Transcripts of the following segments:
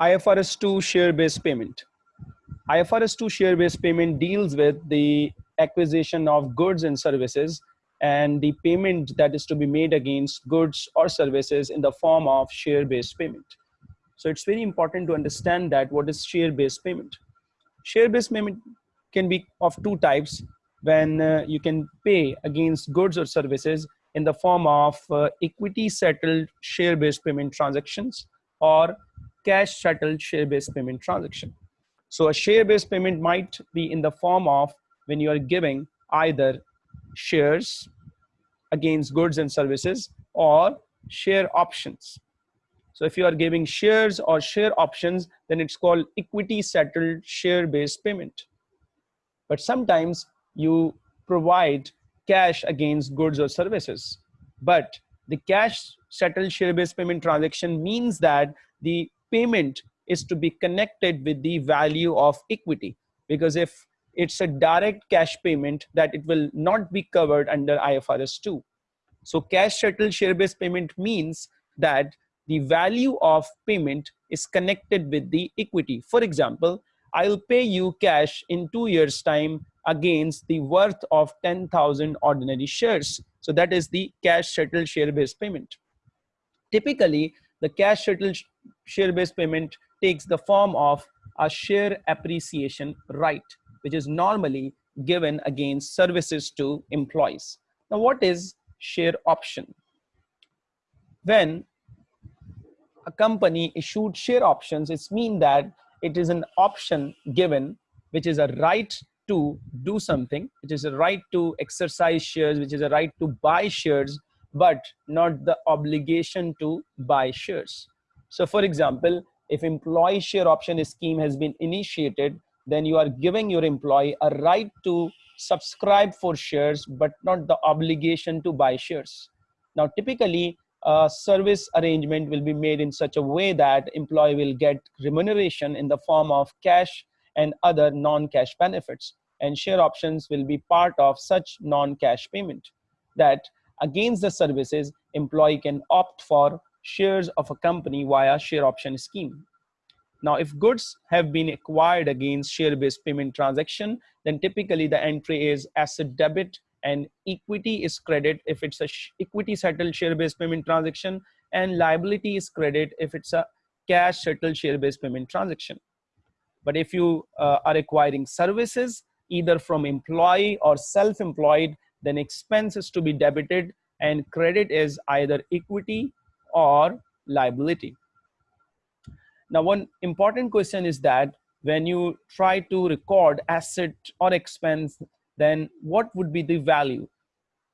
IFRS 2 share-based payment. IFRS 2 share-based payment deals with the acquisition of goods and services and the payment that is to be made against goods or services in the form of share-based payment. So it's very important to understand that what is share-based payment. Share-based payment can be of two types when uh, you can pay against goods or services in the form of uh, equity settled share-based payment transactions or cash settled share-based payment transaction. So a share-based payment might be in the form of when you are giving either shares against goods and services or share options. So if you are giving shares or share options, then it's called equity settled share-based payment. But sometimes you provide cash against goods or services. But the cash settled share-based payment transaction means that the payment is to be connected with the value of equity. Because if it's a direct cash payment that it will not be covered under IFRS 2. So cash settled share-based payment means that the value of payment is connected with the equity. For example, I'll pay you cash in two years time against the worth of 10,000 ordinary shares. So that is the cash settled share-based payment. Typically, the cash settled share-based payment takes the form of a share appreciation right which is normally given against services to employees. Now, what is share option? When a company issued share options, it's mean that it is an option given, which is a right to do something, which is a right to exercise shares, which is a right to buy shares, but not the obligation to buy shares. So for example, if employee share option scheme has been initiated, then you are giving your employee a right to subscribe for shares, but not the obligation to buy shares. Now, typically, a service arrangement will be made in such a way that employee will get remuneration in the form of cash and other non-cash benefits. And share options will be part of such non-cash payment that against the services, employee can opt for shares of a company via share option scheme. Now, if goods have been acquired against share-based payment transaction, then typically the entry is asset debit and equity is credit if it's a equity settled share-based payment transaction and liability is credit if it's a cash settled share-based payment transaction. But if you uh, are acquiring services either from employee or self-employed, then expense is to be debited and credit is either equity or liability. Now, one important question is that when you try to record asset or expense, then what would be the value?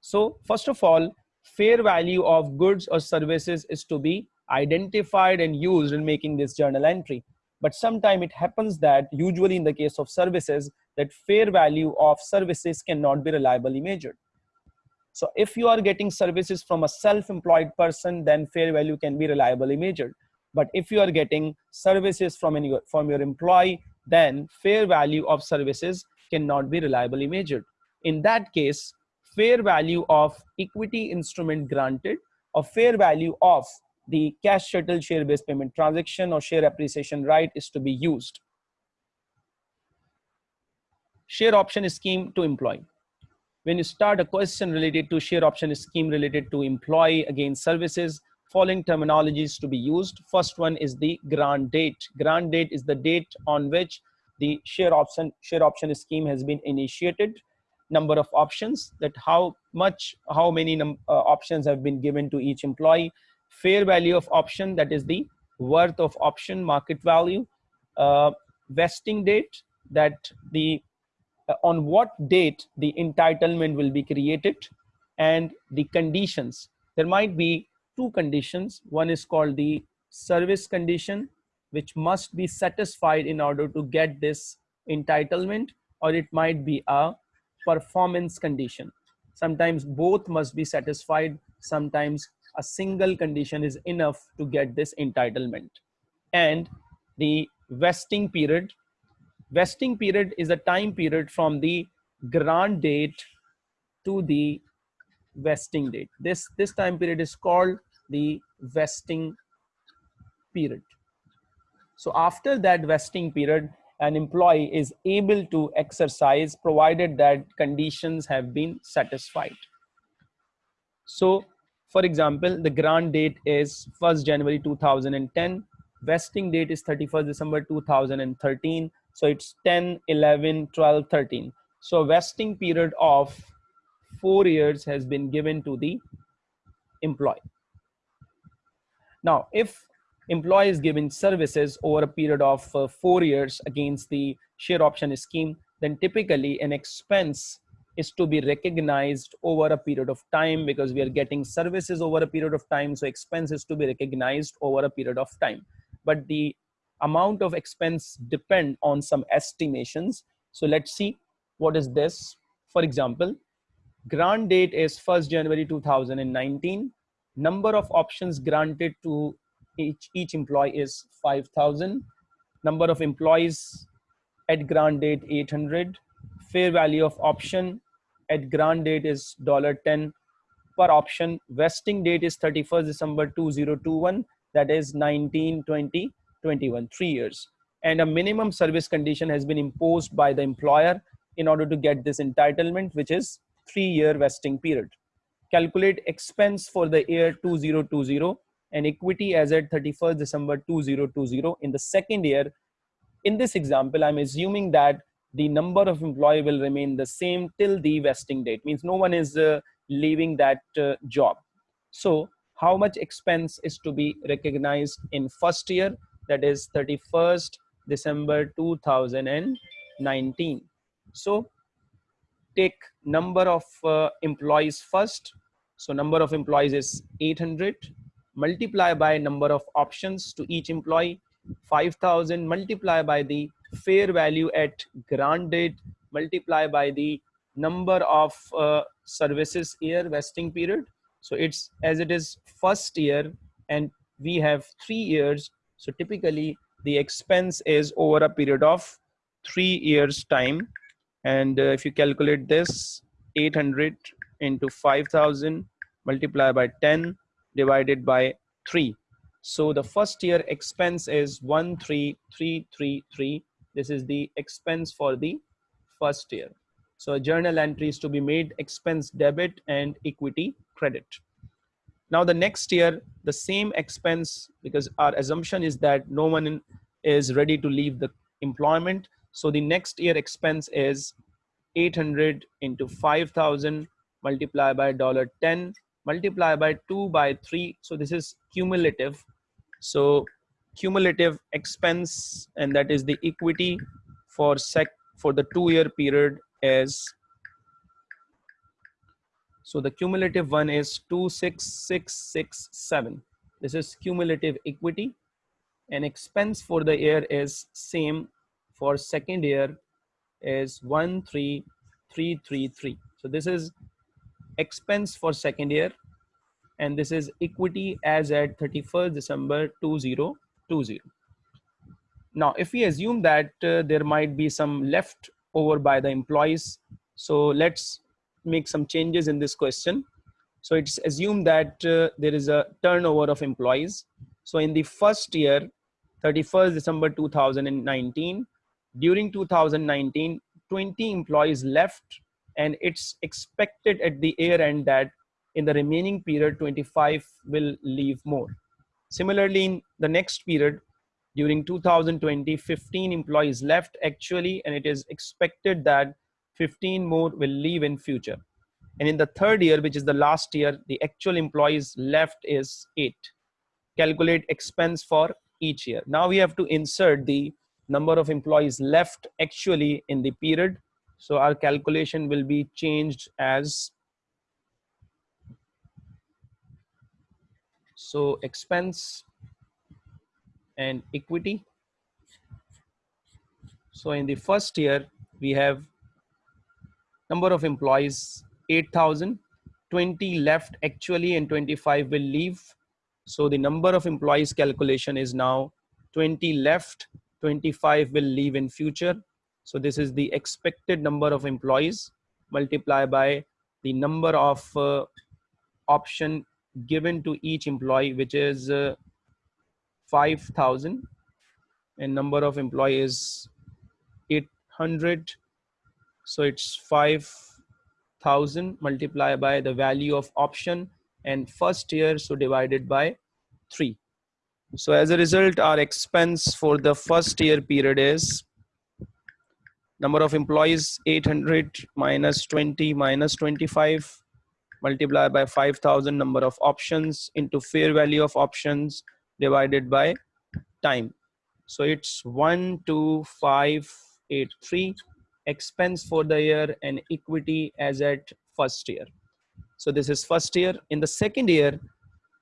So first of all, fair value of goods or services is to be identified and used in making this journal entry. But sometimes it happens that usually in the case of services, that fair value of services cannot be reliably measured. So if you are getting services from a self-employed person, then fair value can be reliably measured. But if you are getting services from, any, from your employee, then fair value of services cannot be reliably measured. In that case, fair value of equity instrument granted or fair value of the cash settled share-based payment transaction or share appreciation right is to be used. Share option scheme to employee. When you start a question related to share option scheme related to employee against services, following terminologies to be used. First one is the grant date. Grant date is the date on which the share option share option scheme has been initiated. Number of options that how much how many uh, options have been given to each employee. Fair value of option that is the worth of option market value. Uh, vesting date that the uh, on what date the entitlement will be created and the conditions there might be two conditions. One is called the service condition, which must be satisfied in order to get this entitlement, or it might be a performance condition. Sometimes both must be satisfied. Sometimes a single condition is enough to get this entitlement. And the vesting period. Vesting period is a time period from the grant date to the vesting date. This, this time period is called the vesting period. So after that vesting period, an employee is able to exercise provided that conditions have been satisfied. So for example, the grant date is 1st January 2010, vesting date is 31st December 2013. So it's 10, 11, 12, 13. So vesting period of four years has been given to the employee. Now, if employee is given services over a period of uh, four years against the share option scheme, then typically an expense is to be recognized over a period of time because we are getting services over a period of time. So expense is to be recognized over a period of time. But the amount of expense depend on some estimations. So let's see what is this. For example, grant date is 1st January 2019. Number of options granted to each, each employee is 5,000. Number of employees at grant date 800. Fair value of option at grant date is $10 per option. Vesting date is 31st December 2021. That is 19, 20, 21, three years. And a minimum service condition has been imposed by the employer in order to get this entitlement, which is three year vesting period. Calculate expense for the year 2020 and equity as at 31st December 2020 in the second year. In this example, I'm assuming that the number of employee will remain the same till the vesting date, means no one is uh, leaving that uh, job. So how much expense is to be recognized in first year, that is 31st December 2019. So take number of uh, employees first. So number of employees is 800 multiply by number of options to each employee 5000 multiply by the fair value at grant date multiply by the number of uh, services year vesting period. So it's as it is first year and we have three years. So typically the expense is over a period of three years time. And uh, if you calculate this 800 into 5000 multiplied by 10 divided by 3 so the first year expense is 13333 this is the expense for the first year. So a journal entry is to be made expense debit and equity credit. Now the next year the same expense because our assumption is that no one is ready to leave the employment. So the next year expense is 800 into 5000 multiplied by dollar 10 multiply by 2 by 3 so this is cumulative. So cumulative expense and that is the equity for sec for the two year period is so the cumulative one is 26667 this is cumulative equity. And expense for the year is same for second year is 13333 so this is expense for second year and this is equity as at 31st December 2020 now if we assume that uh, there might be some left over by the employees so let's make some changes in this question so it's assumed that uh, there is a turnover of employees so in the first year 31st December 2019. During 2019, 20 employees left and it's expected at the year end that in the remaining period, 25 will leave more. Similarly, in the next period, during 2020, 15 employees left actually, and it is expected that 15 more will leave in future. And in the third year, which is the last year, the actual employees left is eight. Calculate expense for each year. Now we have to insert the number of employees left actually in the period. So our calculation will be changed as so expense and equity. So in the first year, we have number of employees 8,000, 20 left actually and 25 will leave so the number of employees calculation is now 20 left, 25 will leave in future. So this is the expected number of employees multiply by the number of uh, option given to each employee, which is uh, 5,000. and number of employees 800 so it's 5000 multiplied by the value of option and first year so divided by 3 so as a result our expense for the first year period is number of employees 800 minus 20 minus 25 multiplied by 5000 number of options into fair value of options divided by time. So it's 12583 expense for the year and equity as at first year. So this is first year. In the second year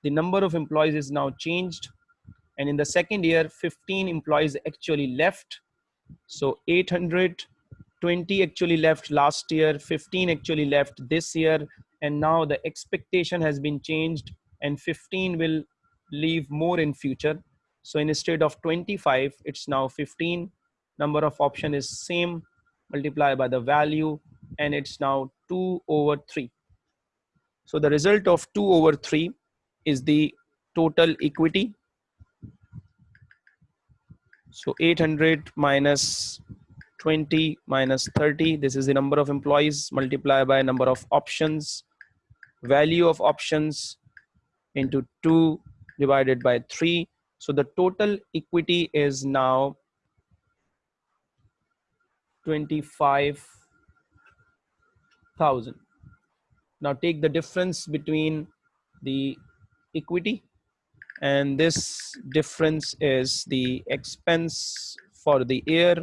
the number of employees is now changed. And in the second year 15 employees actually left. So 820 actually left last year 15 actually left this year and now the expectation has been changed and 15 will leave more in future. So instead of 25 it's now 15 number of option is same multiply by the value and it's now 2 over 3 so the result of 2 over 3 is the total equity. So 800 minus 20 minus 30 this is the number of employees multiplied by number of options value of options into 2 divided by 3 so the total equity is now 25,000 now take the difference between the equity and this difference is the expense for the year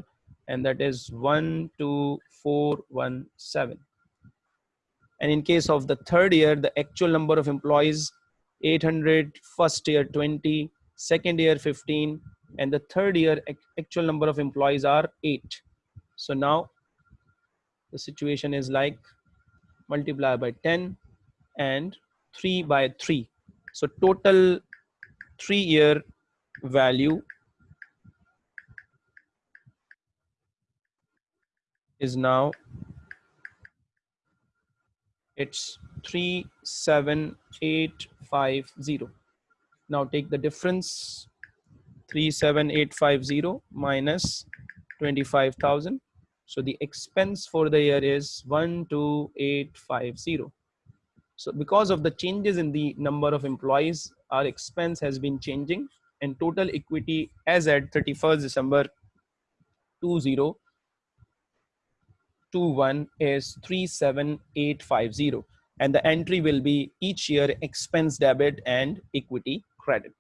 and that is 12417 and in case of the third year the actual number of employees 800 first year 20 second year 15 and the third year actual number of employees are 8 so now the situation is like multiply by 10 and 3 by 3 so total three year value is now it's 37850 now take the difference. 37850 minus 25000 so the expense for the year is 12850 so because of the changes in the number of employees our expense has been changing and total equity as at 31st December 2021 is 37850 and the entry will be each year expense debit and equity credit.